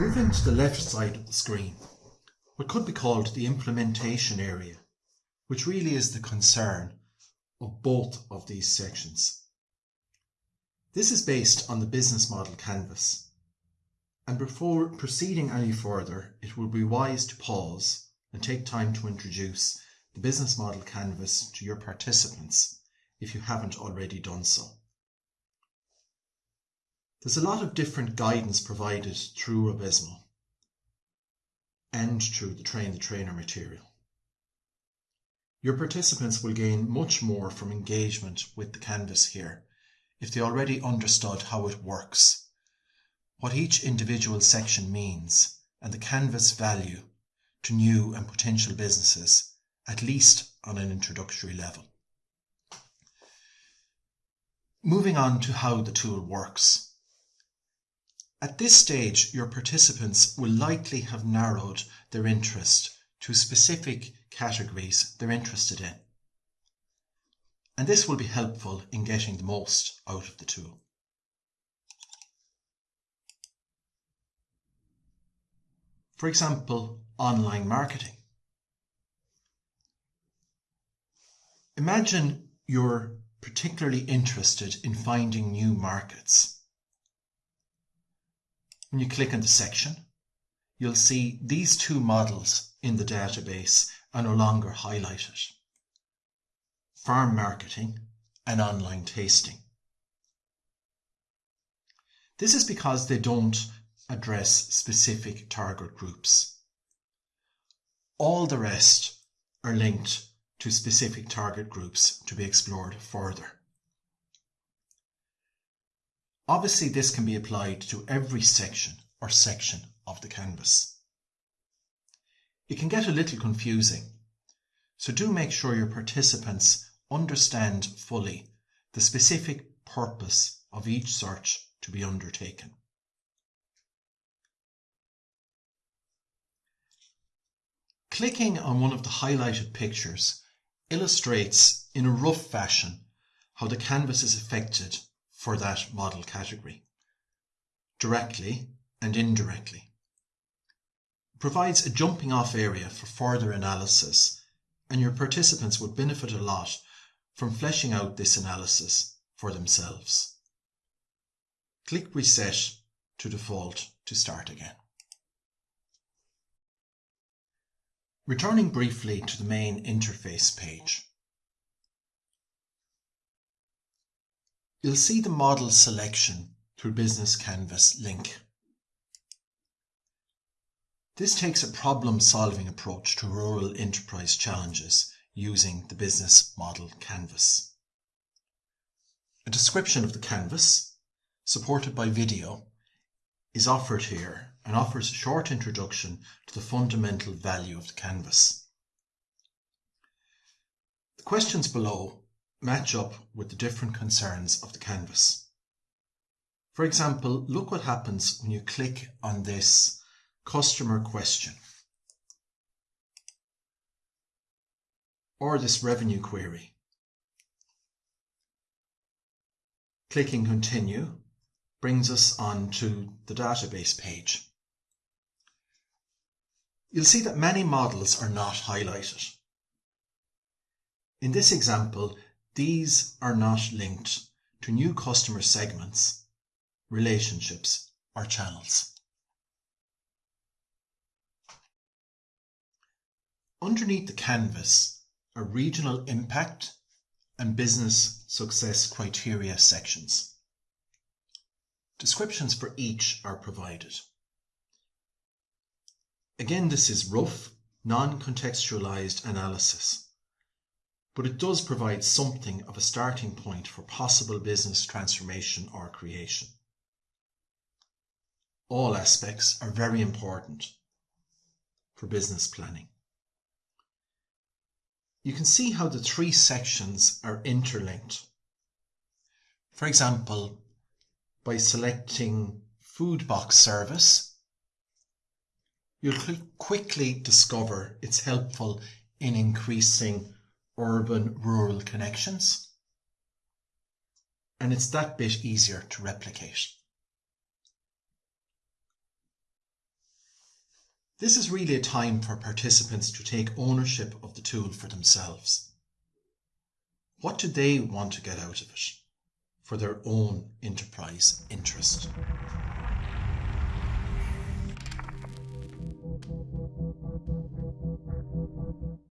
Moving to the left side of the screen, what could be called the implementation area, which really is the concern of both of these sections. This is based on the business model canvas. And before proceeding any further, it will be wise to pause and take time to introduce the business model canvas to your participants if you haven't already done so. There's a lot of different guidance provided through RUBIZMO and through the Train the Trainer material. Your participants will gain much more from engagement with the canvas here if they already understood how it works, what each individual section means, and the canvas value to new and potential businesses, at least on an introductory level. Moving on to how the tool works. At this stage, your participants will likely have narrowed their interest to specific categories they're interested in. And this will be helpful in getting the most out of the tool. For example, online marketing. Imagine you're particularly interested in finding new markets. When you click on the section, you'll see these two models in the database are no longer highlighted. Farm marketing and online tasting. This is because they don't address specific target groups. All the rest are linked to specific target groups to be explored further. Obviously, this can be applied to every section or section of the canvas. It can get a little confusing, so do make sure your participants understand fully the specific purpose of each search to be undertaken. Clicking on one of the highlighted pictures illustrates in a rough fashion how the canvas is affected for that model category, directly and indirectly. It provides a jumping off area for further analysis and your participants would benefit a lot from fleshing out this analysis for themselves. Click Reset to default to start again. Returning briefly to the main interface page. You'll see the model selection through Business Canvas link. This takes a problem-solving approach to rural enterprise challenges using the business model canvas. A description of the canvas, supported by video, is offered here and offers a short introduction to the fundamental value of the canvas. The questions below match up with the different concerns of the canvas. For example, look what happens when you click on this customer question or this revenue query. Clicking continue brings us on to the database page you'll see that many models are not highlighted. In this example, these are not linked to new customer segments, relationships, or channels. Underneath the canvas are regional impact and business success criteria sections. Descriptions for each are provided. Again, this is rough, non-contextualized analysis, but it does provide something of a starting point for possible business transformation or creation. All aspects are very important for business planning. You can see how the three sections are interlinked. For example, by selecting food box service, you'll quickly discover it's helpful in increasing urban-rural connections. And it's that bit easier to replicate. This is really a time for participants to take ownership of the tool for themselves. What do they want to get out of it for their own enterprise interest?